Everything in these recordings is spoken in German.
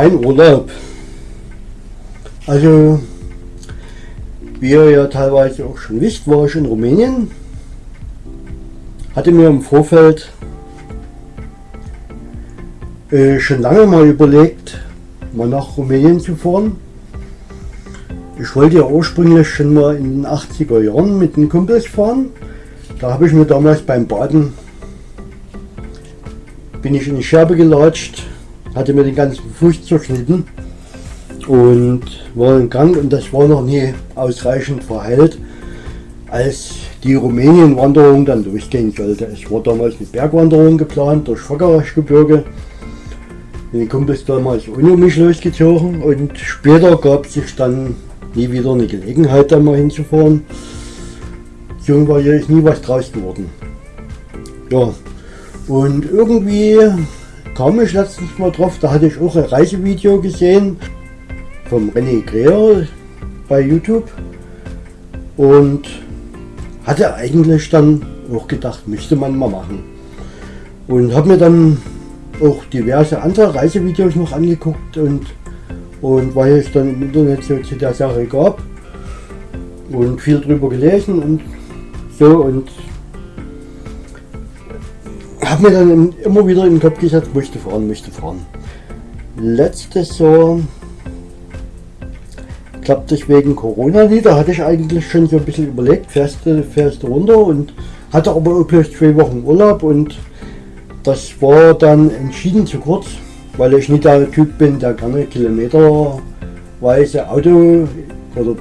mein Urlaub. Also, wie ihr ja teilweise auch schon wisst, war ich in Rumänien. Hatte mir im Vorfeld äh, schon lange mal überlegt, mal nach Rumänien zu fahren. Ich wollte ja ursprünglich schon mal in den 80er Jahren mit den Kumpels fahren. Da habe ich mir damals beim Baden bin ich in die Scherbe gelatscht, hatte mir den ganzen Fuß zerschnitten und war in Gang und das war noch nie ausreichend verheilt, als die Rumänien-Wanderung dann durchgehen sollte. Es war damals eine Bergwanderung geplant durch Fackerachgebirge. Den Kumpels damals ohne mich losgezogen und später gab sich dann nie wieder eine Gelegenheit da mal hinzufahren. So war hier nie was draus geworden. Ja, und irgendwie kam ich letztens mal drauf, da hatte ich auch ein Reisevideo gesehen vom René Greer bei YouTube und hatte eigentlich dann auch gedacht, müsste man mal machen. Und habe mir dann auch diverse andere Reisevideos noch angeguckt und, und weil es dann im Internet so zu der Sache gab und viel drüber gelesen und so und habe mir dann immer wieder im Kopf gesetzt, möchte fahren, möchte fahren. Letztes Jahr klappt es wegen Corona nicht, da hatte ich eigentlich schon so ein bisschen überlegt, fährst du, runter und hatte aber bloß zwei Wochen Urlaub und das war dann entschieden zu kurz, weil ich nicht der Typ bin, der gerne kilometerweise Auto oder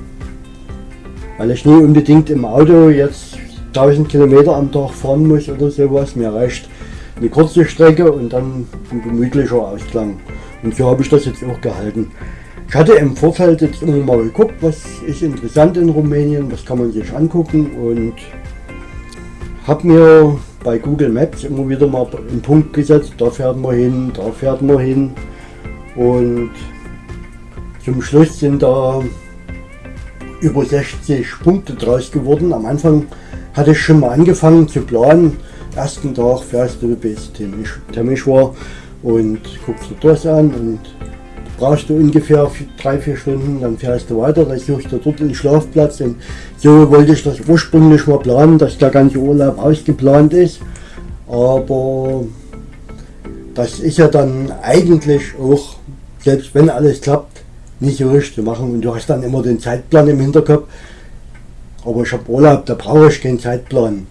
weil ich nie unbedingt im Auto jetzt 1000 Kilometer am Tag fahren muss oder sowas. Mir reicht eine kurze Strecke und dann ein gemütlicher Ausklang. Und so habe ich das jetzt auch gehalten. Ich hatte im Vorfeld jetzt immer mal geguckt, was ist interessant in Rumänien, was kann man sich angucken und habe mir bei Google Maps immer wieder mal einen Punkt gesetzt, da fährt man hin, da fährt man hin und zum Schluss sind da über 60 Punkte draus geworden. Am Anfang hatte ich schon mal angefangen zu planen, ersten Tag fährst du bis Temischwar und guckst du das an und brauchst du ungefähr drei, vier Stunden, dann fährst du weiter, dann suchst du dort einen Schlafplatz und so wollte ich das ursprünglich mal planen, dass der ganze Urlaub ausgeplant ist, aber das ist ja dann eigentlich auch, selbst wenn alles klappt, nicht so richtig zu machen. Und du hast dann immer den Zeitplan im Hinterkopf, aber ich habe Urlaub, da brauche ich keinen Zeitplan.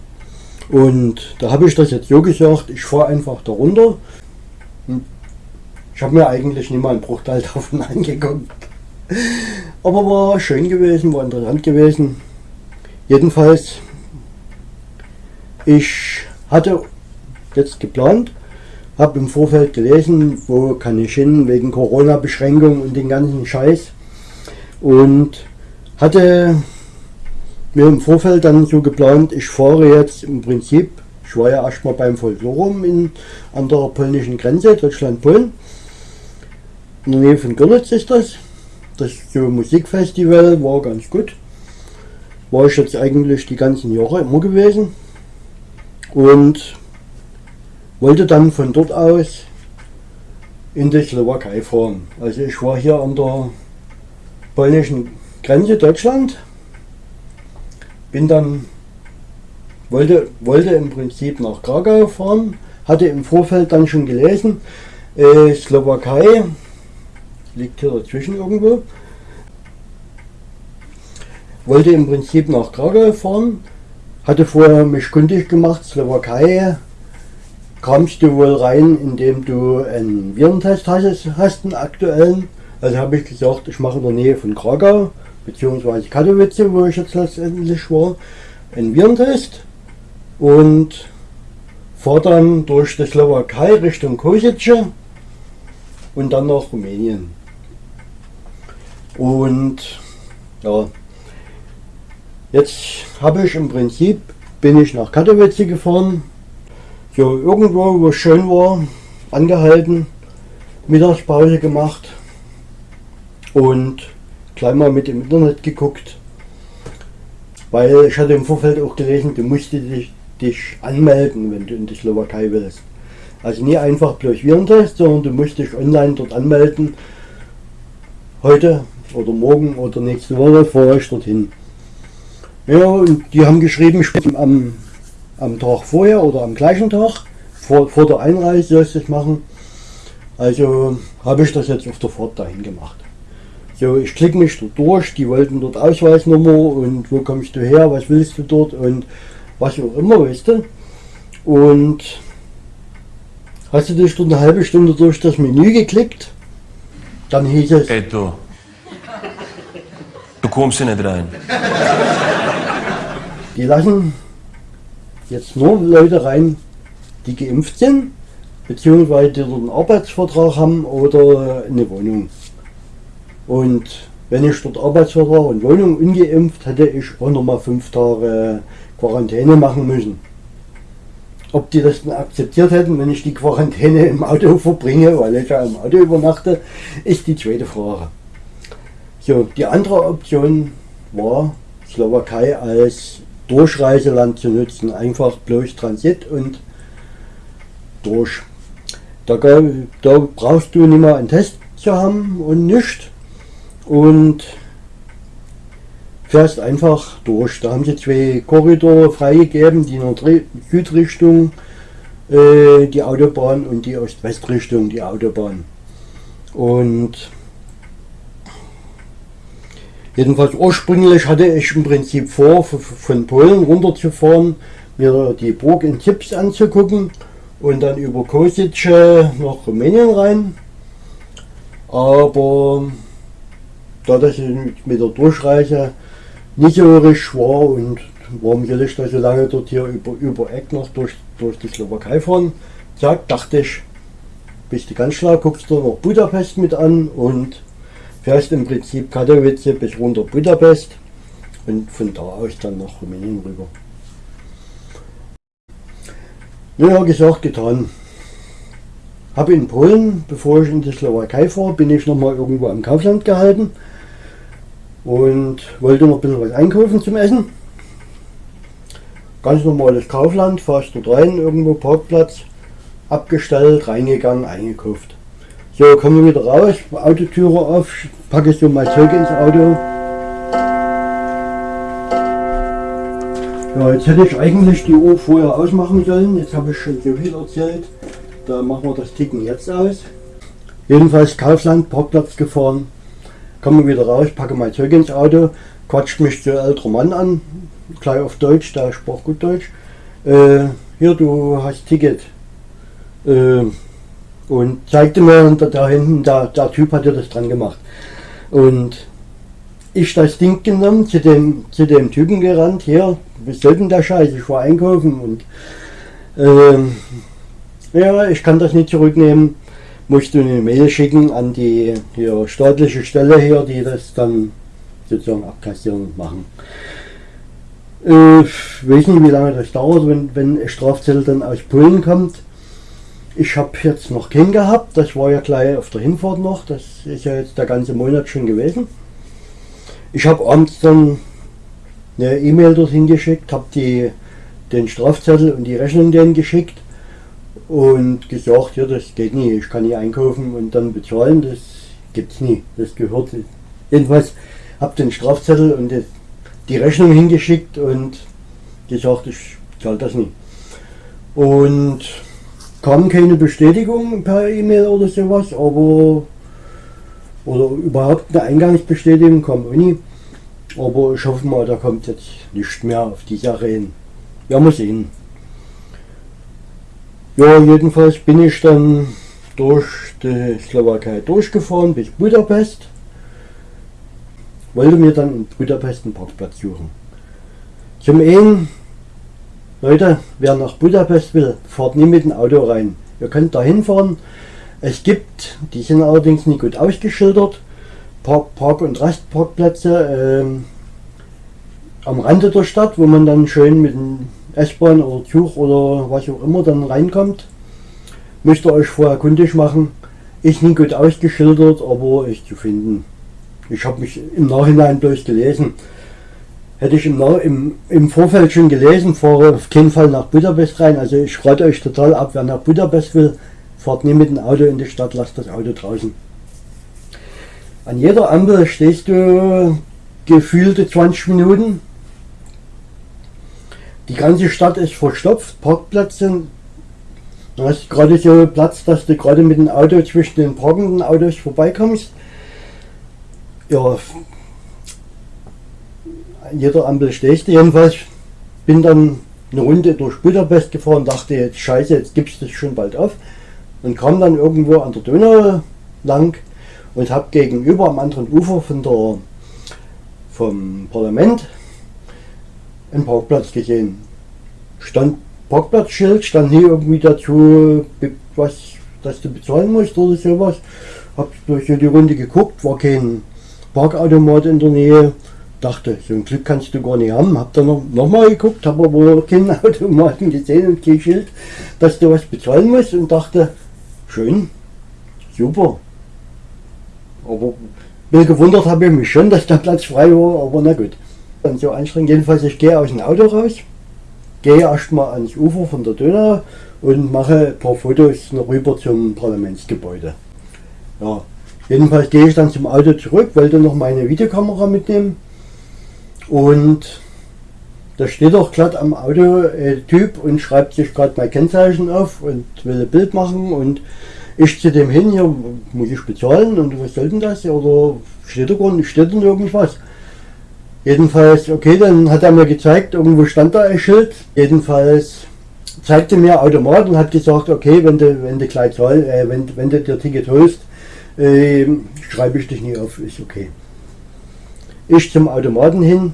Und da habe ich das jetzt so gesagt, ich fahre einfach da runter. Ich habe mir eigentlich nicht mal einen Bruchteil davon angeguckt. Aber war schön gewesen, war interessant gewesen. Jedenfalls, ich hatte jetzt geplant, habe im Vorfeld gelesen, wo kann ich hin, wegen Corona-Beschränkungen und den ganzen Scheiß. Und hatte mir im Vorfeld dann so geplant, ich fahre jetzt im Prinzip, ich war ja erstmal beim Folklorum in, an der polnischen Grenze, Deutschland-Polen. In der Nähe von Görlitz ist das. Das so Musikfestival war ganz gut. War ich jetzt eigentlich die ganzen Jahre immer gewesen. Und wollte dann von dort aus in die Slowakei fahren. Also ich war hier an der polnischen Grenze Deutschland bin dann, wollte, wollte im Prinzip nach Krakau fahren, hatte im Vorfeld dann schon gelesen, äh, Slowakei liegt hier dazwischen irgendwo, wollte im Prinzip nach Krakau fahren, hatte vorher mich kundig gemacht, Slowakei. Kamst du wohl rein, indem du einen Virentest hast, hast einen aktuellen. Also habe ich gesagt, ich mache in der Nähe von Krakau beziehungsweise Katowice, wo ich jetzt letztendlich war, einen Virentest und fahre dann durch die Slowakei Richtung Kosice und dann nach Rumänien. Und ja, jetzt habe ich im Prinzip, bin ich nach Katowice gefahren, so irgendwo, wo es schön war, angehalten, Mittagspause gemacht und gleich mal mit dem Internet geguckt, weil ich hatte im Vorfeld auch gelesen, du musst dich, dich anmelden, wenn du in die Slowakei willst. Also nie einfach bloß Virentest, sondern du musst dich online dort anmelden. Heute oder morgen oder nächste Woche fahre ich dorthin. Ja, und die haben geschrieben, am, am Tag vorher oder am gleichen Tag, vor, vor der Einreise sollst du es machen. Also habe ich das jetzt auf der Fahrt dahin gemacht. So, ich klicke mich dort durch, die wollten dort Ausweisnummer und wo kommst du her, was willst du dort und was auch immer, weißt du. Und hast du dich dort eine halbe Stunde durch das Menü geklickt, dann hieß es... Ey du, du kommst hier nicht rein. Die lassen jetzt nur Leute rein, die geimpft sind, beziehungsweise die dort einen Arbeitsvertrag haben oder eine Wohnung. Und wenn ich dort Arbeitsvertrag und Wohnung ungeimpft, hätte ich auch noch mal fünf Tage Quarantäne machen müssen. Ob die das akzeptiert hätten, wenn ich die Quarantäne im Auto verbringe, weil ich ja im Auto übernachte, ist die zweite Frage. So, die andere Option war, Slowakei als Durchreiseland zu nutzen. Einfach bloß Transit und durch. Da, da brauchst du nicht mal einen Test zu haben und nichts und fährst einfach durch. Da haben sie zwei Korridore freigegeben, die der Südrichtung äh, die Autobahn und die Ost-West-Richtung die Autobahn. Und jedenfalls ursprünglich hatte ich im Prinzip vor, von Polen runterzufahren, mir die Burg in Tipps anzugucken und dann über Kosice nach Rumänien rein. Aber da das mit der Durchreise nicht so richtig war und warum soll ich da so lange dort hier über, über Eck noch durch, durch die Slowakei fahren? Zack, dachte ich, bist du ganz schlau, guckst du noch Budapest mit an und fährst im Prinzip Katowice bis runter Budapest und von da aus dann nach Rumänien rüber. Ja, gesagt, getan. Habe in Polen, bevor ich in die Slowakei fahre, bin ich noch mal irgendwo am Kaufland gehalten und wollte noch ein bisschen was einkaufen zum Essen. Ganz normales Kaufland, fast dort rein, irgendwo Parkplatz, abgestellt, reingegangen, eingekauft. So, kommen wir wieder raus, Autotüre auf, packe so mein Zeug ins Auto. Ja, jetzt hätte ich eigentlich die Uhr vorher ausmachen sollen, jetzt habe ich schon so viel erzählt. Da machen wir das Ticken jetzt aus. Jedenfalls Kaufland, Parkplatz gefahren, komme wieder raus, packe mein Zeug ins Auto, quatscht mich der ältere Mann an, gleich auf Deutsch, der sprach gut Deutsch. Äh, hier, du hast Ticket. Äh, und zeigte mir, und da hinten, der, der Typ hatte das dran gemacht. Und ich das Ding genommen, zu dem, zu dem Typen gerannt, hier, was soll denn der Scheiß, ich war einkaufen und äh, ja, ich kann das nicht zurücknehmen musst du eine Mail schicken an die hier staatliche Stelle hier, die das dann sozusagen abkassieren und machen. Äh, ich weiß nicht, wie lange das dauert, wenn, wenn ein Strafzettel dann aus Polen kommt. Ich habe jetzt noch keinen gehabt, das war ja gleich auf der Hinfahrt noch, das ist ja jetzt der ganze Monat schon gewesen. Ich habe abends dann eine E-Mail dorthin geschickt, habe den Strafzettel und die Rechnung denen geschickt und gesagt, ja, das geht nicht, ich kann nicht einkaufen und dann bezahlen, das gibt's nie, das gehört. Jedenfalls habe den Strafzettel und die Rechnung hingeschickt und gesagt, ich zahle das nie. Und kam keine Bestätigung per E-Mail oder sowas, aber oder überhaupt eine Eingangsbestätigung kam auch nie. Aber ich hoffe mal, da kommt jetzt nicht mehr auf die Sache hin. Ja, muss sehen. Ja, jedenfalls bin ich dann durch die Slowakei durchgefahren bis Budapest. Wollte mir dann in Budapest einen Parkplatz suchen. Zum einen, Leute, wer nach Budapest will, fahrt nie mit dem Auto rein. Ihr könnt da hinfahren. Es gibt, die sind allerdings nicht gut ausgeschildert, Park-, Park und Rastparkplätze ähm, am Rande der Stadt, wo man dann schön mit dem S-Bahn oder Zug oder was auch immer dann reinkommt. Müsst ihr euch vorher kundig machen. Ist nicht gut ausgeschildert, aber ist zu finden. Ich habe mich im Nachhinein bloß gelesen. hätte ich im, im, im Vorfeld schon gelesen, fahre auf keinen Fall nach Budapest rein. Also ich rate euch total ab, wer nach Budapest will, fahrt nie mit dem Auto in die Stadt, lasst das Auto draußen. An jeder Ampel stehst du gefühlte 20 Minuten. Die ganze Stadt ist verstopft, Parkplätze. Du hast gerade so Platz, dass du gerade mit dem Auto zwischen den parkenden Autos vorbeikommst. Ja, an jeder Ampel stehst du jedenfalls. Bin dann eine Runde durch Budapest gefahren, dachte jetzt scheiße, jetzt gibst du es schon bald auf. Und kam dann irgendwo an der Donau lang und habe gegenüber am anderen Ufer von der, vom Parlament einen Parkplatz gesehen. Stand Parkplatzschild, stand nie irgendwie dazu, was, dass du bezahlen musst oder sowas. Hab durch die Runde geguckt, war kein Parkautomat in der Nähe. Dachte, so ein Glück kannst du gar nicht haben. Hab dann noch, noch mal geguckt, habe aber keinen Automaten gesehen und kein Schild, dass du was bezahlen musst und dachte, schön, super. Aber gewundert habe ich mich schon, dass der Platz frei war, aber na gut. Und so anstrengend. Jedenfalls, ich gehe aus dem Auto raus, gehe erstmal ans Ufer von der Donau und mache ein paar Fotos noch rüber zum Parlamentsgebäude. Ja, jedenfalls gehe ich dann zum Auto zurück, wollte noch meine Videokamera mitnehmen und da steht auch glatt am Auto ein Typ und schreibt sich gerade mein Kennzeichen auf und will ein Bild machen und ich zu dem hin, hier muss ich bezahlen und was soll denn das? Oder steht da gar nicht, steht denn irgendwas? Jedenfalls, okay, dann hat er mir gezeigt, irgendwo stand da ein Schild. Jedenfalls zeigte mir Automat und hat gesagt, okay, wenn du, wenn du gleich zahl, äh, wenn, wenn du dir Ticket holst, äh, schreibe ich dich nie auf, ist okay. Ich zum Automaten hin.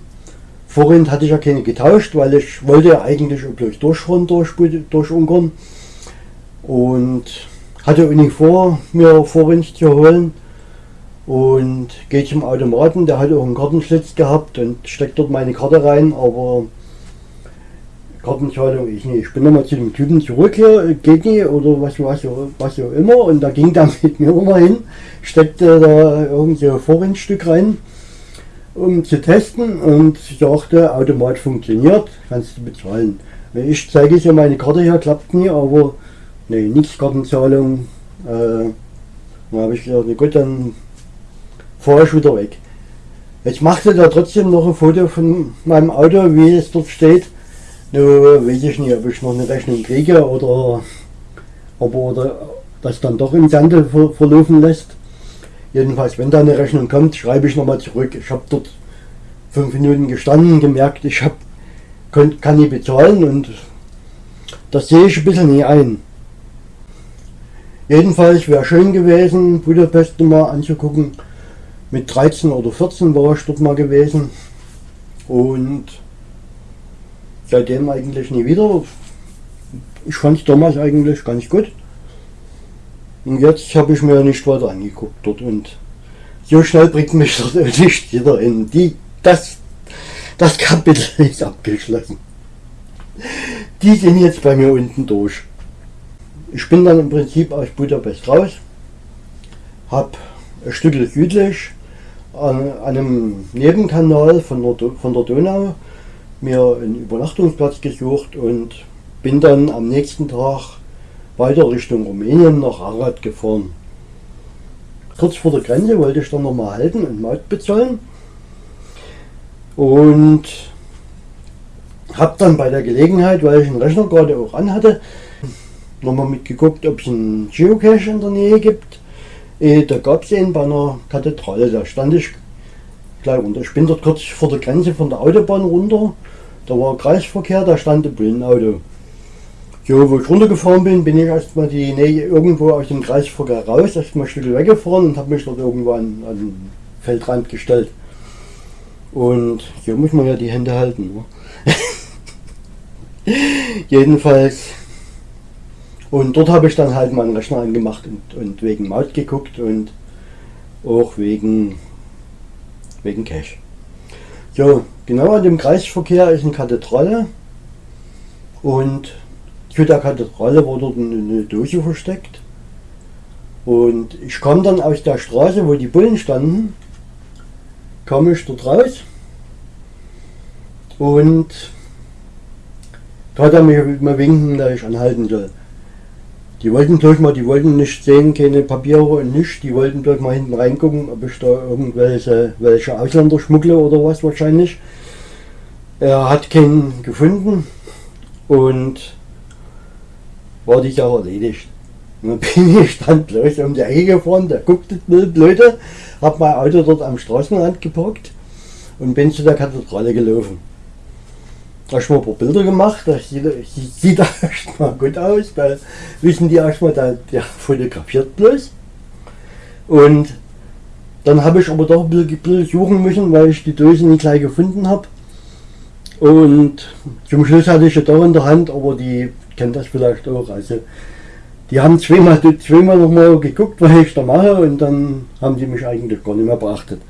Vorhin hatte ich ja keine getauscht, weil ich wollte eigentlich bloß durchfahren durch, durch Ungarn. Und hatte auch nicht vor, mir Vorrind zu holen und gehe zum Automaten, der hat auch einen Kartenschlitz gehabt und steckt dort meine Karte rein, aber Kartenzahlung ich nicht. Ich bin nochmal zu dem Typen zurück hier, geht nicht oder was, was, was auch immer und da ging der mit mir nochmal hin, steckte da irgendein so Vorrindstück rein, um zu testen und sagte, Automat funktioniert, kannst du bezahlen. Ich zeige ja meine Karte hier, klappt nie, aber Nee, nichts Kartenzahlung. Äh, dann habe ich gesagt, gut, dann fahre ich wieder weg. Jetzt machte er trotzdem noch ein Foto von meinem Auto, wie es dort steht. Nur weiß ich nicht, ob ich noch eine Rechnung kriege oder ob er das dann doch im Sande ver verlaufen lässt. Jedenfalls, wenn da eine Rechnung kommt, schreibe ich nochmal zurück. Ich habe dort fünf Minuten gestanden, gemerkt, ich hab, kann nicht bezahlen und das sehe ich ein bisschen nie ein. Jedenfalls wäre schön gewesen, Budapest mal anzugucken. Mit 13 oder 14 war ich dort mal gewesen. Und seitdem eigentlich nie wieder. Ich fand es damals eigentlich ganz gut. Und jetzt habe ich mir nicht weiter angeguckt dort und so schnell bringt mich dort nicht wieder in die. Das, das Kapitel ist abgeschlossen. Die sind jetzt bei mir unten durch. Ich bin dann im Prinzip aus Budapest raus, habe ein Stück südlich an, einem Nebenkanal von der, von der Donau mir einen Übernachtungsplatz gesucht und bin dann am nächsten Tag weiter Richtung Rumänien nach Arad gefahren. Kurz vor der Grenze wollte ich dann nochmal halten und Maut bezahlen und habe dann bei der Gelegenheit, weil ich den Rechner gerade auch anhatte, nochmal mitgeguckt, ob es einen Geocache in der Nähe gibt. Äh, da gab es einen bei einer Kathedrale, da stand ich gleich runter. Ich bin dort kurz vor der Grenze von der Autobahn runter, da war Kreisverkehr, da stand ein Bullenauto. So, wo ich runtergefahren bin, bin ich erstmal die Nähe irgendwo aus dem Kreisverkehr raus, erstmal ein Stück weggefahren und habe mich dort irgendwo an, an den Feldrand gestellt. Und hier muss man ja die Hände halten. Ne? Jedenfalls und dort habe ich dann halt meinen Rechner angemacht und, und wegen Maut geguckt und auch wegen, wegen Cache. So, genau an dem Kreisverkehr ist eine Kathedrale und zu der Kathedrale dort eine Dose versteckt. Und ich kam dann aus der Straße, wo die Bullen standen, kam ich dort raus Und da hat er mir mal winken, dass ich anhalten soll. Die wollten durch mal, die wollten nicht sehen, keine Papiere und nichts. Die wollten dort mal hinten reingucken, ob ich da irgendwelche welche Ausländer schmuggle oder was wahrscheinlich. Er hat keinen gefunden und war die Sache erledigt. Dann bin ich dann gleich um die Ecke gefahren, der guckte Leute, hab mein Auto dort am Straßenrand geparkt und bin zu der Kathedrale gelaufen. Habe ich mal ein paar Bilder gemacht, das sieht, sieht erstmal gut aus, da wissen die erstmal, der, der fotografiert bloß. Und dann habe ich aber doch ein bisschen, suchen müssen, weil ich die Dose nicht gleich gefunden habe. Und zum Schluss hatte ich ja doch in der Hand, aber die kennt das vielleicht auch. Also die haben zweimal, zweimal nochmal geguckt, was ich da mache und dann haben die mich eigentlich gar nicht mehr beachtet.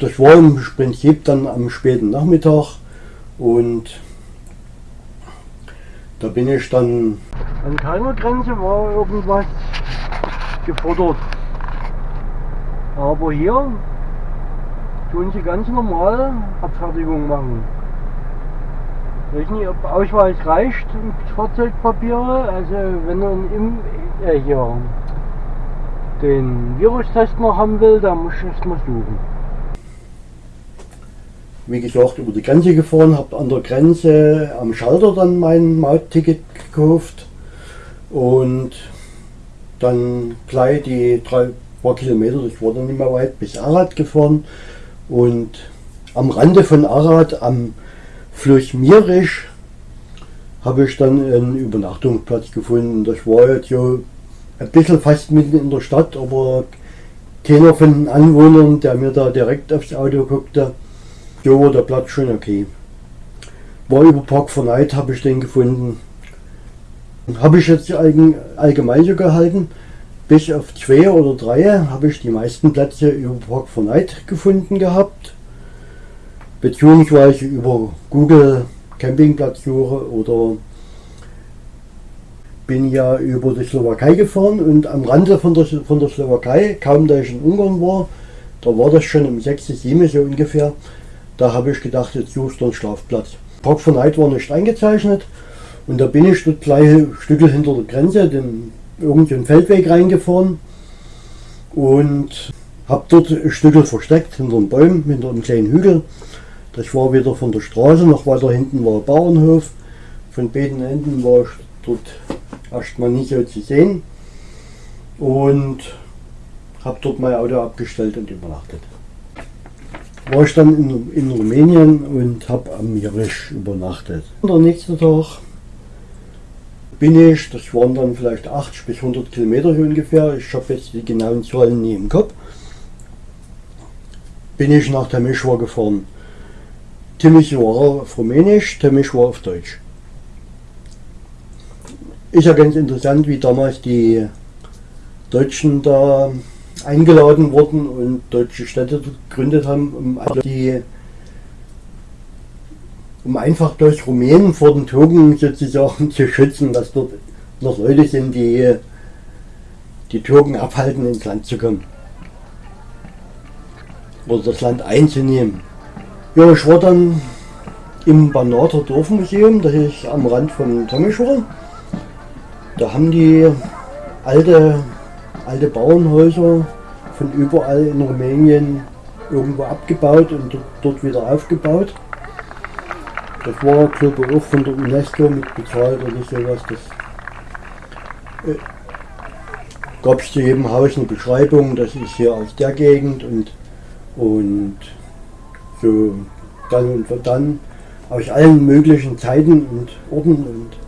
Das war im Prinzip dann am späten Nachmittag und da bin ich dann... An keiner Grenze war irgendwas gefordert. Aber hier tun sie ganz normal Abfertigung machen. Ich weiß nicht, ob Ausweis reicht, Fahrzeugpapiere. Also wenn er im, äh, hier den Virustest noch haben will, dann muss ich es mal suchen wie gesagt, über die Grenze gefahren, habe an der Grenze am Schalter dann mein Mautticket gekauft und dann gleich die drei paar Kilometer, das war dann nicht mehr weit, bis Arad gefahren und am Rande von Arad, am Fluss Mierisch, habe ich dann einen Übernachtungsplatz gefunden. Das war jetzt so ein bisschen fast mitten in der Stadt, aber keiner von den Anwohnern, der mir da direkt aufs Auto guckte, war der Platz schon okay. War über Park for Night, habe ich den gefunden. Habe ich jetzt allgemein so gehalten. Bis auf zwei oder drei habe ich die meisten Plätze über Park for Night gefunden gehabt. Beziehungsweise über Google Campingplatzsuche oder bin ja über die Slowakei gefahren und am Rande von der, von der Slowakei, kaum da ich in Ungarn war, da war das schon um 6, 7 so ungefähr, da habe ich gedacht, jetzt suchst du einen Schlafplatz. Park von Night war nicht eingezeichnet und da bin ich dort gleich Stücke hinter der Grenze, den irgendeinen Feldweg reingefahren und habe dort ein Stück versteckt hinter den Bäumen, hinter einem kleinen Hügel. Das war wieder von der Straße, noch weiter hinten war ein Bauernhof. Von beiden Enden war ich dort erstmal nicht so zu sehen und habe dort mein Auto abgestellt und übernachtet war ich dann in, in Rumänien und habe am Mirisch übernachtet. Und der nächste Tag bin ich, das waren dann vielleicht 80 bis 100 Kilometer ungefähr, ich habe jetzt die genauen Zahlen nie im Kopf, bin ich nach Timișoara gefahren. Timișoara auf Rumänisch, Timișoara auf Deutsch. Ist ja ganz interessant, wie damals die Deutschen da eingeladen worden und deutsche Städte gegründet haben, um, die, um einfach durch Rumänen vor den Türken sozusagen zu schützen, dass dort noch Leute sind, die die Türken abhalten, ins Land zu kommen. Oder das Land einzunehmen. Ja, ich war dann im Banater Dorfmuseum, das ist am Rand von Tomischwar. Da haben die alte alte Bauernhäuser von überall in Rumänien irgendwo abgebaut und dort wieder aufgebaut. Das war glaube ich auch von der UNESCO mit bezahlt oder sowas. Das äh, gab es zu jedem Haus eine Beschreibung, das ist hier aus der Gegend und, und so dann und dann aus allen möglichen Zeiten und Orten und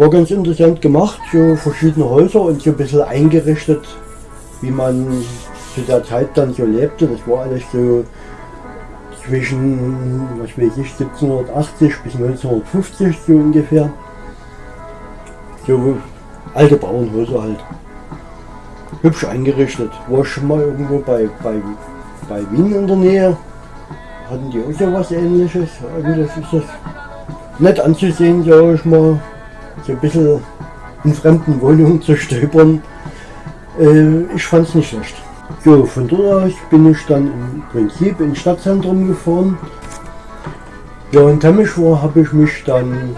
war ganz interessant gemacht, so verschiedene Häuser und so ein bisschen eingerichtet, wie man zu der Zeit dann so lebte. Das war alles so zwischen, was weiß ich, 1780 bis 1950 so ungefähr. So alte Bauernhäuser halt. Hübsch eingerichtet. War schon mal irgendwo bei, bei, bei Wien in der Nähe. Hatten die auch so was ähnliches. Eigentlich ist das nett anzusehen, sag ich mal so ein bisschen in fremden Wohnungen zu stöbern. Äh, ich fand es nicht schlecht. So, von dort aus bin ich dann im Prinzip ins Stadtzentrum gefahren. Ja, in Temmischwar habe ich mich dann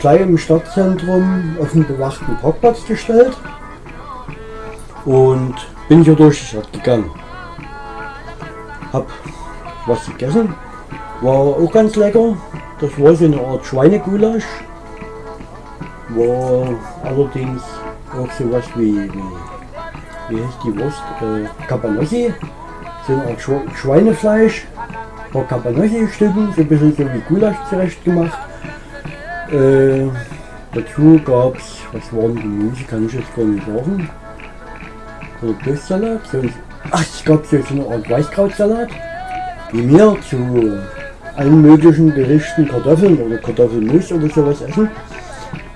gleich im Stadtzentrum auf den bewachten Parkplatz gestellt und bin hier durch die Stadt gegangen. Hab was gegessen, war auch ganz lecker. Das war so eine Art Schweinegulasch. War allerdings auch sowas wie, wie, wie heißt die Wurst? Äh, Cabanossi. So eine Art Schweinefleisch. Ein paar Cabanossi-Stücken, so ein bisschen so wie Gulasch zurecht gemacht. Äh, dazu gab es, was waren die Gemüse, kann ich jetzt gar nicht sagen. So ein Köstsalat, so ein, ach, es gab so eine Art Weißkrautsalat. Wie mir zu allen möglichen Gerichten Kartoffeln oder Kartoffelmus oder sowas essen,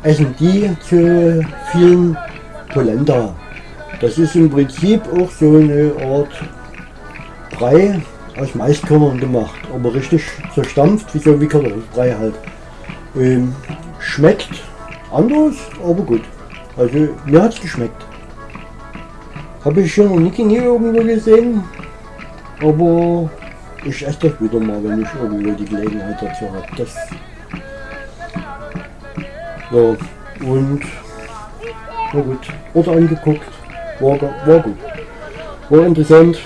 essen die zu vielen Polenta. Das ist im Prinzip auch so eine Art Brei aus Maiskörnern gemacht, aber richtig zerstampft, wie so wie Kartoffelbrei halt. Ähm, schmeckt anders, aber gut. Also mir hat es geschmeckt. Habe ich schon noch nie irgendwo gesehen, aber ich esse das wieder mal, wenn ich irgendwo die Gelegenheit dazu habe. Das ja, und na gut, Orte angeguckt, war, war gut. War interessant,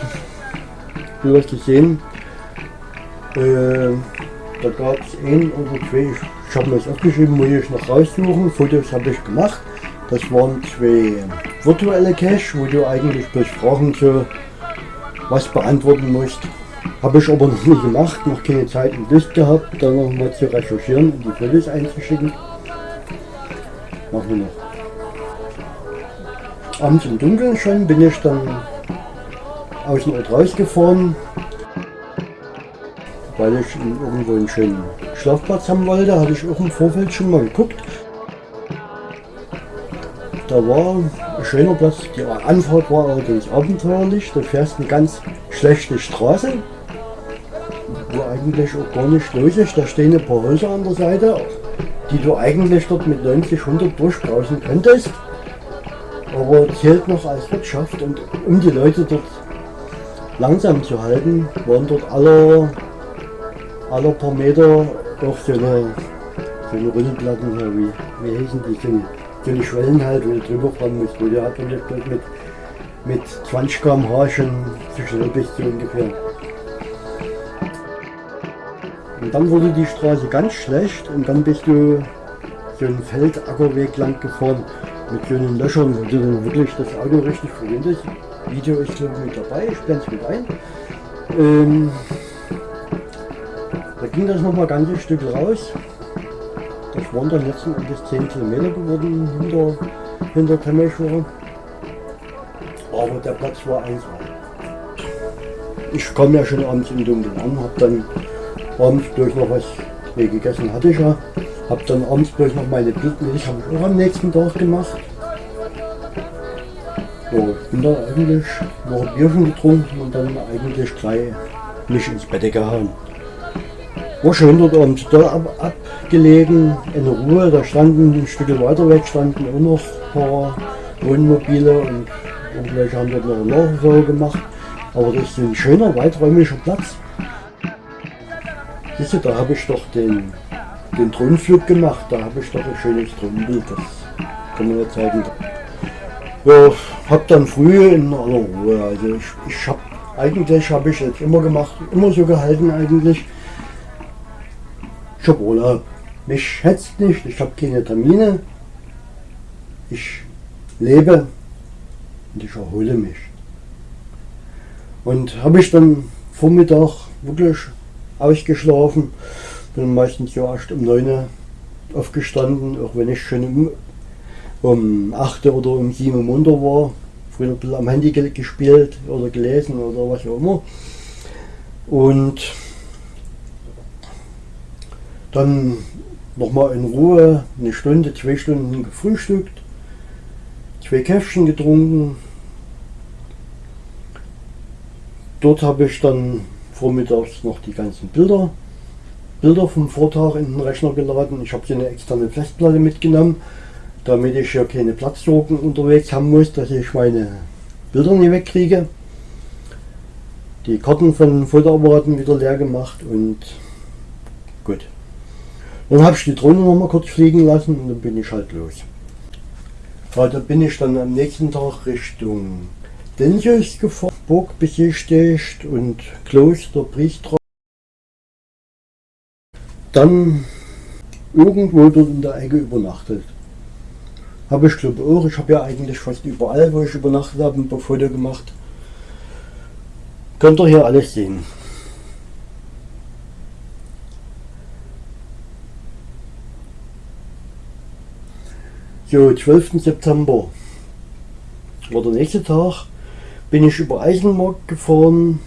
du hast gesehen. Äh, da gab es ein oder zwei, ich habe mir das aufgeschrieben, muss ich noch raussuchen. Fotos habe ich gemacht. Das waren zwei virtuelle Cache, wo du eigentlich bloß Fragen zu was beantworten musst. Habe ich aber noch nie gemacht, noch keine Zeit und Lust gehabt, da noch mal zu recherchieren und die Fotos einzuschicken. Machen wir noch. Abends im Dunkeln schon bin ich dann aus dem Ort rausgefahren, weil ich irgendwo einen schönen Schlafplatz haben wollte. Hatte ich auch im Vorfeld schon mal geguckt. Da war ein schöner Platz. Die Anfahrt war allerdings abenteuerlich. Du fährst eine ganz schlechte Straße wo eigentlich auch gar nicht los ist. Da stehen ein paar Häuser an der Seite, die du eigentlich dort mit 90, 100 durchbrausen könntest. Aber zählt noch als Wirtschaft und um die Leute dort langsam zu halten, waren dort alle, alle paar Meter doch so eine, so eine Rüttelplatten, wie, wie heißen die, so eine, so eine Schwellen halt, wo du drüber fahren musst, wo du halt mit, mit 20 km/h schon zu schnell bist, so ungefähr. Dann wurde die Straße ganz schlecht und dann bist du so einen Feldackerweg lang gefahren mit so einen Löchern, wo du dann wirklich das Auto richtig verwendest. Video ist glaube mit dabei, ich blende es mit ein. Ähm, da ging das noch mal ganz ein Stück raus. Das waren dann letzten Endes 10 Kilometer geworden hinter, hinter Temmelschwar. Aber der Platz war einsam. Ich kam ja schon abends im Dunkeln an, habe dann abends durch noch was nee, gegessen hatte ich ja. Hab dann abends durch noch meine Blutmilch habe ich auch am nächsten Tag gemacht. So, ich bin dann eigentlich noch ein Bierchen getrunken und dann eigentlich gleich mich ins Bett gehauen. War schön dort abends da ab, abgelegen, in Ruhe, da standen ein Stück weiter weg, standen auch noch ein paar Wohnmobile und irgendwelche haben dort noch eine Nachsorge gemacht. Aber das ist ein schöner, weiträumiger Platz. Siehst du, da habe ich doch den, den Thronflug gemacht, da habe ich doch ein schönes Thronbild, das kann man ja zeigen. Ja, habe dann früh in aller Ruhe, also ich, ich habe eigentlich habe ich jetzt immer gemacht, immer so gehalten eigentlich. Ich habe Urlaub. Mich hetzt nicht, ich habe keine Termine. Ich lebe und ich erhole mich. Und habe ich dann Vormittag wirklich ausgeschlafen. Bin meistens ja erst um 9 Uhr aufgestanden, auch wenn ich schon um, um 8 oder um 7 Uhr munter war. Früher ein bisschen am Handy gespielt oder gelesen oder was auch immer. Und dann nochmal in Ruhe eine Stunde, zwei Stunden gefrühstückt, zwei Käffchen getrunken. Dort habe ich dann vormittags noch die ganzen Bilder, Bilder vom Vortag in den Rechner geladen. Ich habe hier eine externe Festplatte mitgenommen, damit ich ja keine Platzsorgen unterwegs haben muss, dass ich meine Bilder nicht wegkriege. Die Karten von Fotoapparaten wieder leer gemacht und Gut. Dann habe ich die Drohne noch mal kurz fliegen lassen und dann bin ich halt los. Ja, da bin ich dann am nächsten Tag Richtung Denjus gefahren, Burg besichtigt und Kloster, Priester. Dann irgendwo dort in der Ecke übernachtet. Habe ich glaube auch, ich habe ja eigentlich fast überall, wo ich übernachtet habe, ein paar Fotos gemacht. Könnt ihr hier alles sehen. So, 12. September war der nächste Tag, bin ich über Eisenmarkt gefahren.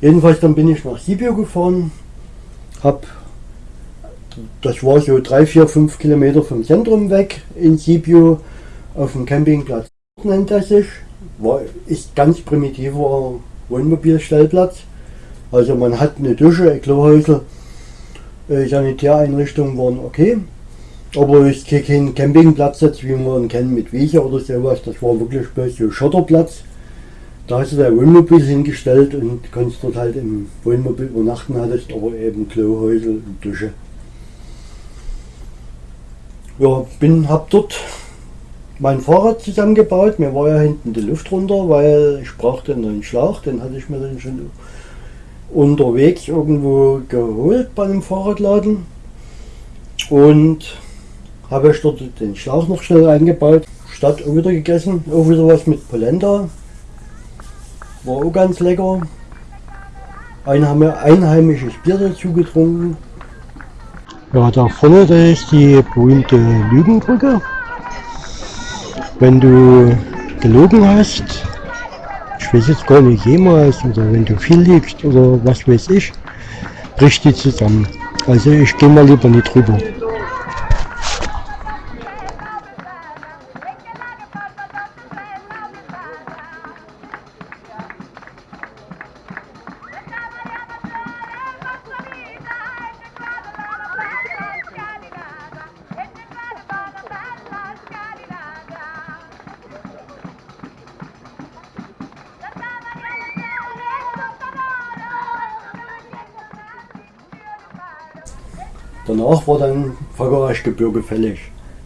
Jedenfalls dann bin ich nach Sibiu gefahren, hab, das war so 3, 4, 5 Kilometer vom Zentrum weg in Sibiu auf dem Campingplatz nennt er sich. War, ist ganz primitiver Wohnmobilstellplatz. Also man hat eine Dusche, ein Klohäusel, äh, Sanitäreinrichtungen waren okay. Aber es ist kein Campingplatz jetzt, wie man ihn kennt mit Wiese oder sowas. Das war wirklich bloß so Schotterplatz. Da hast du dein Wohnmobil hingestellt und konntest dort halt im Wohnmobil übernachten, hattest aber eben Klohäusel und Dusche. Ja, bin, hab dort mein Fahrrad zusammengebaut. Mir war ja hinten die Luft runter, weil ich brauchte einen neuen Schlauch. Den hatte ich mir dann schon unterwegs irgendwo geholt bei einem Fahrradladen. Und habe ich dort den Schlauch noch schnell eingebaut. Statt auch wieder gegessen, auch wieder was mit Polenta. War auch ganz lecker. Ein einheimisches Bier dazu getrunken. Ja, da vorne da ist die berühmte Lügenbrücke. Wenn du gelogen hast, ich weiß jetzt gar nicht jemals, oder wenn du viel liegst oder was weiß ich, bricht die zusammen. Also ich gehe mal lieber nicht drüber. Danach war dann Fagerachgebirge fällig,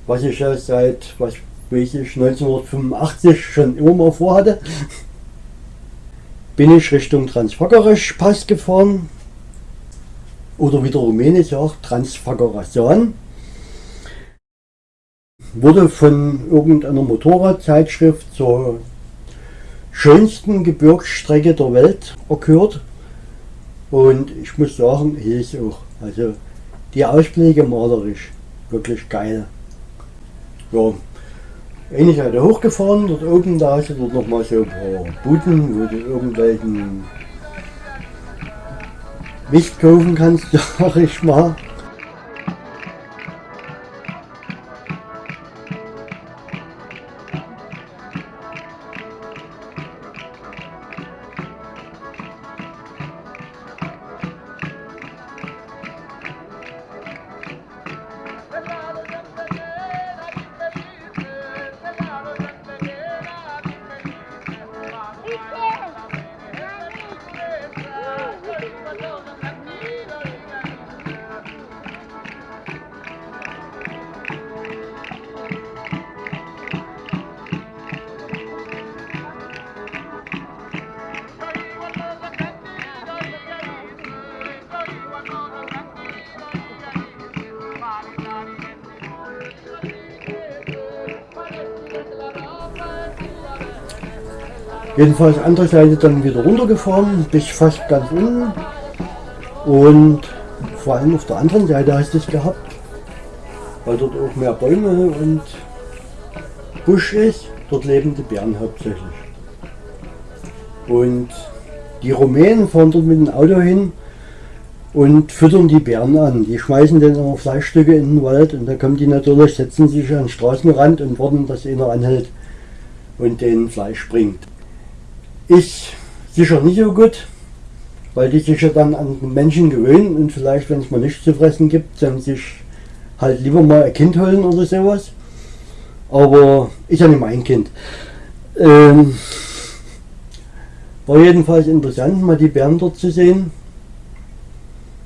was ich ja seit was weiß ich, 1985 schon immer mal vorhatte. Bin ich Richtung Transfagerach Pass gefahren oder wie der Rumänisch sagt, Transfagarasan. Wurde von irgendeiner Motorradzeitschrift zur schönsten Gebirgsstrecke der Welt erkürt. Und ich muss sagen, hier ist auch. Also die Ausblicke malerisch, wirklich geil. Ja, ähnlich hat er hochgefahren, dort oben, da hast du dort nochmal so ein paar Buden, wo du irgendwelchen Mist kaufen kannst, sag ich mal. Jedenfalls andere Seite dann wieder runtergefahren, bis fast ganz unten. Und vor allem auf der anderen Seite hast du es gehabt, weil dort auch mehr Bäume und Busch ist. Dort leben die Bären hauptsächlich. Und die Rumänen fahren dort mit dem Auto hin und füttern die Bären an. Die schmeißen dann auch Fleischstücke in den Wald und da kommen die natürlich, setzen sich an den Straßenrand und warten, dass einer anhält und den Fleisch bringt. Ist sicher nicht so gut, weil die sich ja dann an Menschen gewöhnen und vielleicht, wenn es mal nichts zu fressen gibt, dann sich halt lieber mal ein Kind holen oder sowas. Aber ist ja nicht mein Kind. Ähm, war jedenfalls interessant, mal die Bären dort zu sehen.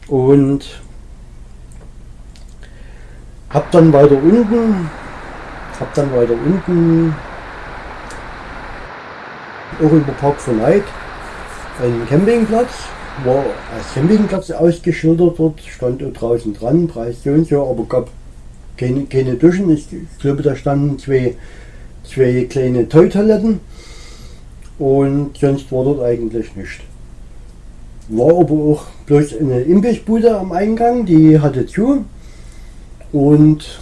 Und Hab dann weiter unten, hab dann weiter unten auch über Park Night einen Campingplatz, war als Campingplatz ausgeschildert dort, stand draußen dran, Preis so und so, aber gab keine, keine Duschen. Ich, ich glaube, da standen zwei, zwei kleine Toiletoiletten und sonst war dort eigentlich nichts. War aber auch bloß eine Imbissbude am Eingang, die hatte zu und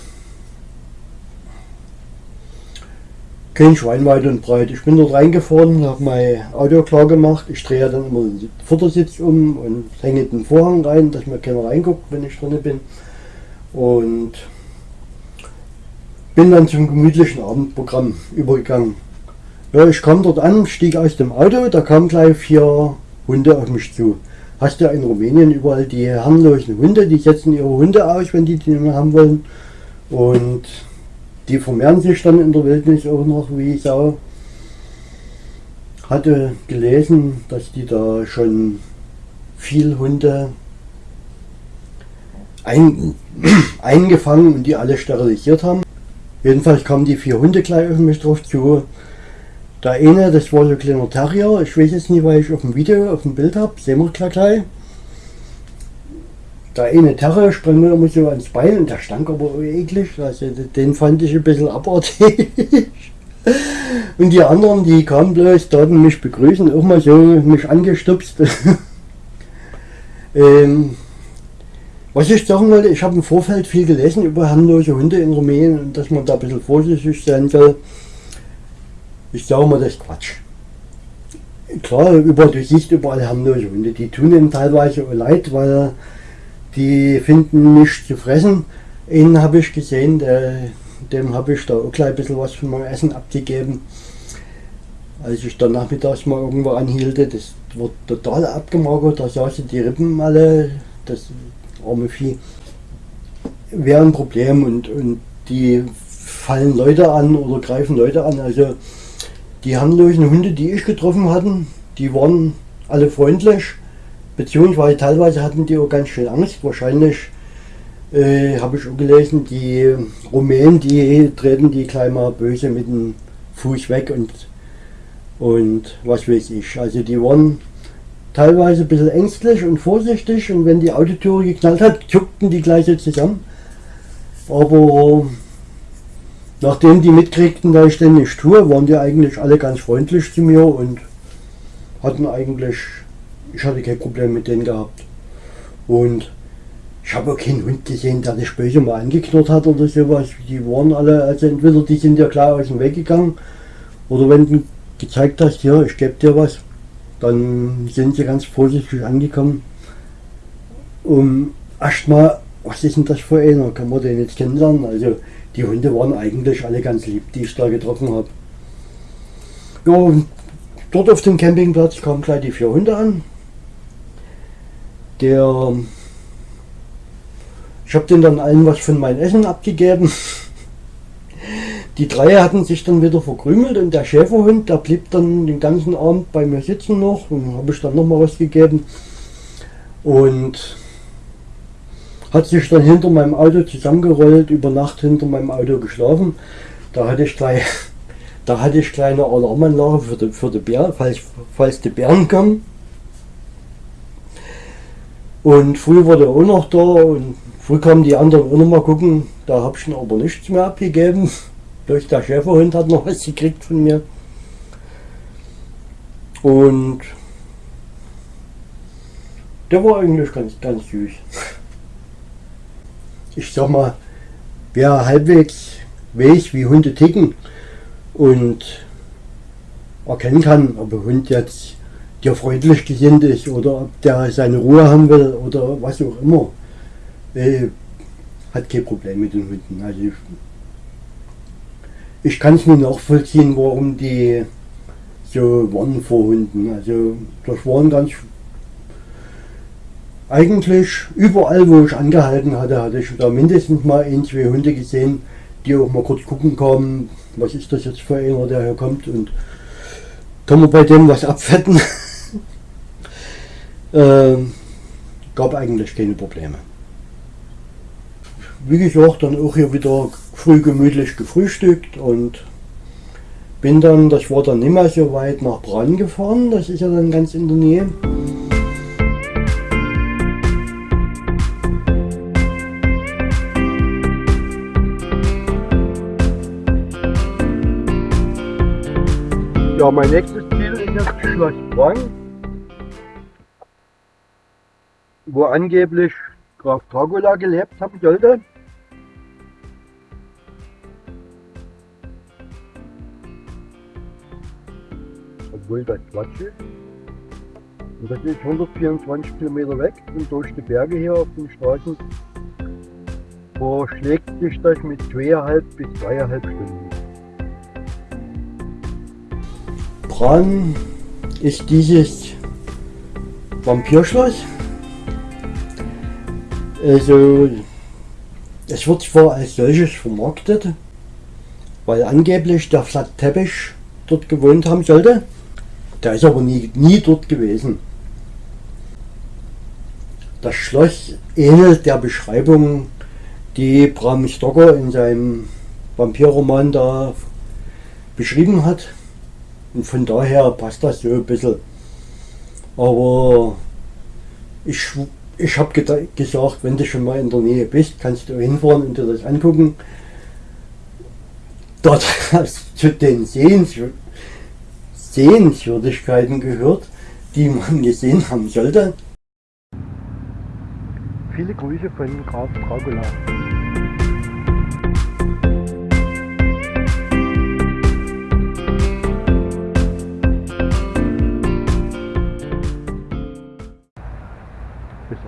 kein Schwein weit und breit. Ich bin dort reingefahren, habe mein Auto klar gemacht. Ich drehe dann immer den Vordersitz um und hänge den Vorhang rein, dass mir keiner reinguckt, wenn ich drin bin. Und bin dann zum gemütlichen Abendprogramm übergegangen. Ja, ich kam dort an, stieg aus dem Auto, da kamen gleich vier Hunde auf mich zu. Hast du in Rumänien überall die harmlosen Hunde, die setzen ihre Hunde aus, wenn die die nicht mehr haben wollen. Und die vermehren sich dann in der Wildnis auch noch wie Sau. Hatte gelesen, dass die da schon viel Hunde ein, eingefangen und die alle sterilisiert haben. Jedenfalls kamen die vier Hunde gleich auf mich drauf zu. Der eine, das war so ein kleiner Terrier, ich weiß jetzt nicht, weil ich auf dem Video, auf dem Bild habe, sehen wir gleich gleich. Der eine Terrier sprang mir immer so ans Bein und der stank aber eklig, also den fand ich ein bisschen abartig. Und die anderen, die kamen bloß, taten mich begrüßen, auch mal so mich angestupst. ähm, was ich sagen wollte, ich habe im Vorfeld viel gelesen über harmlose Hunde in Rumänien und dass man da ein bisschen vorsichtig sein soll. Ich sage mal, das ist Quatsch. Klar, über, du siehst überall harmlose Hunde, die tun ihm teilweise leid, weil die finden nichts zu fressen. Einen habe ich gesehen, der, dem habe ich da auch gleich ein bisschen was von meinem Essen abgegeben. Als ich dann nachmittags mal irgendwo anhielte, das wird total abgemagert, da saßen die Rippen alle, das arme Vieh, wäre ein Problem und, und die fallen Leute an oder greifen Leute an. Also die harmlosen Hunde, die ich getroffen hatte, die waren alle freundlich, beziehungsweise teilweise hatten die auch ganz schön Angst. Wahrscheinlich äh, habe ich auch gelesen, die Rumänen, die treten die gleich mal böse mit dem Fuß weg und, und was weiß ich. Also die waren teilweise ein bisschen ängstlich und vorsichtig und wenn die Autotüre geknallt hat, zuckten die gleich zusammen. Aber nachdem die mitkriegten, dass ich denn nicht tue, waren die eigentlich alle ganz freundlich zu mir und hatten eigentlich, ich hatte kein Problem mit denen gehabt. Und ich habe auch keinen Hund gesehen, der das böse mal angeknurrt hat oder sowas. Die waren alle, also entweder die sind ja klar aus dem Weg gegangen oder wenn du gezeigt hast, ja, ich gebe dir was, dann sind sie ganz vorsichtig angekommen, um erstmal, was ist denn das für einer, kann man den jetzt kennenlernen? Also die Hunde waren eigentlich alle ganz lieb, die ich da getroffen habe. Ja, und dort auf dem Campingplatz kamen gleich die vier Hunde an. Der, ich habe denen dann allen was von meinem Essen abgegeben. Die drei hatten sich dann wieder verkrümelt und der Schäferhund, der blieb dann den ganzen Abend bei mir sitzen noch und habe ich dann noch mal was gegeben und hat sich dann hinter meinem Auto zusammengerollt, über Nacht hinter meinem Auto geschlafen. Da hatte ich gleich, da hatte ich kleine Alarmanlage für die, für die Bär, falls, falls die Bären kommen. Und früh war der auch noch da und früh kamen die anderen auch noch mal gucken. Da habe ich ihn aber nichts mehr abgegeben. Durch der Schäferhund hat noch was gekriegt von mir. Und der war eigentlich ganz, ganz süß. Ich sag mal, wer halbwegs weiß, wie Hunde ticken und erkennen kann, ob ein Hund jetzt dir freundlich gesinnt ist oder ob der seine Ruhe haben will oder was auch immer, äh, hat kein Problem mit den Hunden. Also ich kann es nur nachvollziehen, warum die so waren vor Hunden. Also das waren ganz eigentlich überall, wo ich angehalten hatte, hatte ich da mindestens mal ein, zwei Hunde gesehen, die auch mal kurz gucken kamen, was ist das jetzt für einer, der hier kommt und kann man bei dem was abfetten. äh, gab eigentlich keine Probleme. wie gesagt, dann auch hier wieder früh gemütlich gefrühstückt und bin dann, das war dann nicht mehr so weit nach Brann gefahren, das ist ja dann ganz in der Nähe. Ja, mein nächstes Ziel ist jetzt Schloss Brann, wo angeblich Graf Dracula gelebt haben sollte. obwohl das Quatsch ist. Und das ist 124 Kilometer weg und durch die Berge hier auf den Straßen verschlägt sich das mit zweieinhalb bis dreieinhalb Stunden. Bran ist dieses Vampirschloss. Also es wird zwar als solches vermarktet, weil angeblich der Flat Teppich dort gewohnt haben sollte. Der ist aber nie, nie dort gewesen. Das Schloss ähnelt der Beschreibung, die Bram Stoker in seinem Vampirroman da beschrieben hat. Und von daher passt das so ein bisschen. Aber ich, ich habe gesagt, wenn du schon mal in der Nähe bist, kannst du hinfahren und dir das angucken. Dort zu den Sehenswürdigkeiten Sehenswürdigkeiten gehört, die man gesehen haben sollte. Viele Grüße von Graf Dracula.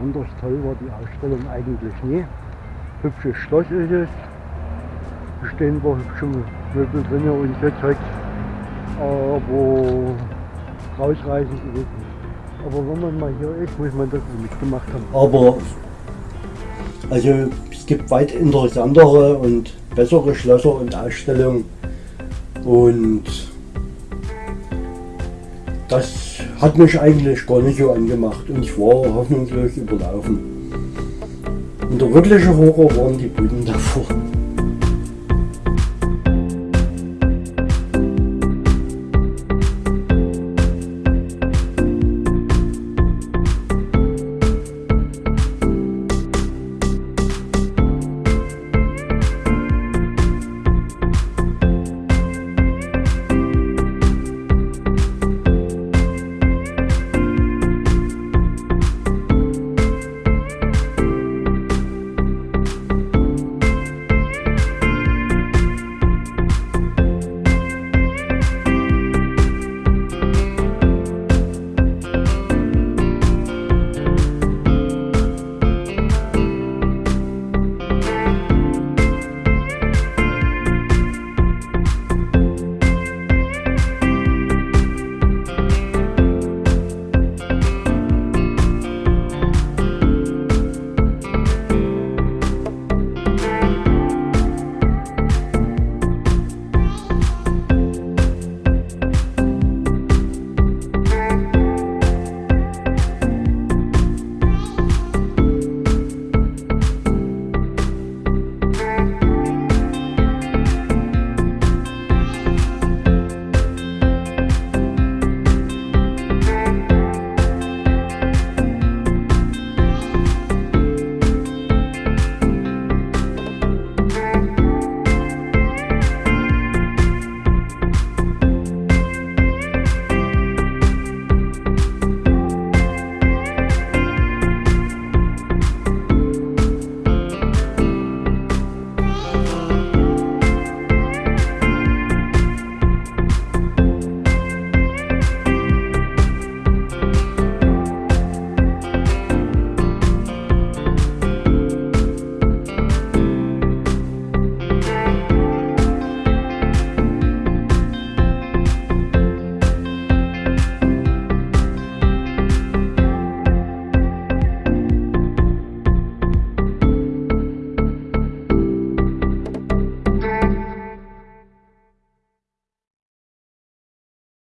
Besonders toll war die Ausstellung eigentlich nie. Hübsches Schloss ist es, stehen wir hübsche Möbel drin und so Zeugs aber rausreißen ist es. Aber wenn man mal hier ist, muss man das mitgemacht haben. Aber also es gibt weit interessantere und bessere Schlösser und Ausstellungen und das hat mich eigentlich gar nicht so angemacht und ich war hoffnungslos überlaufen. Und der wirkliche Horror waren die Buden davor.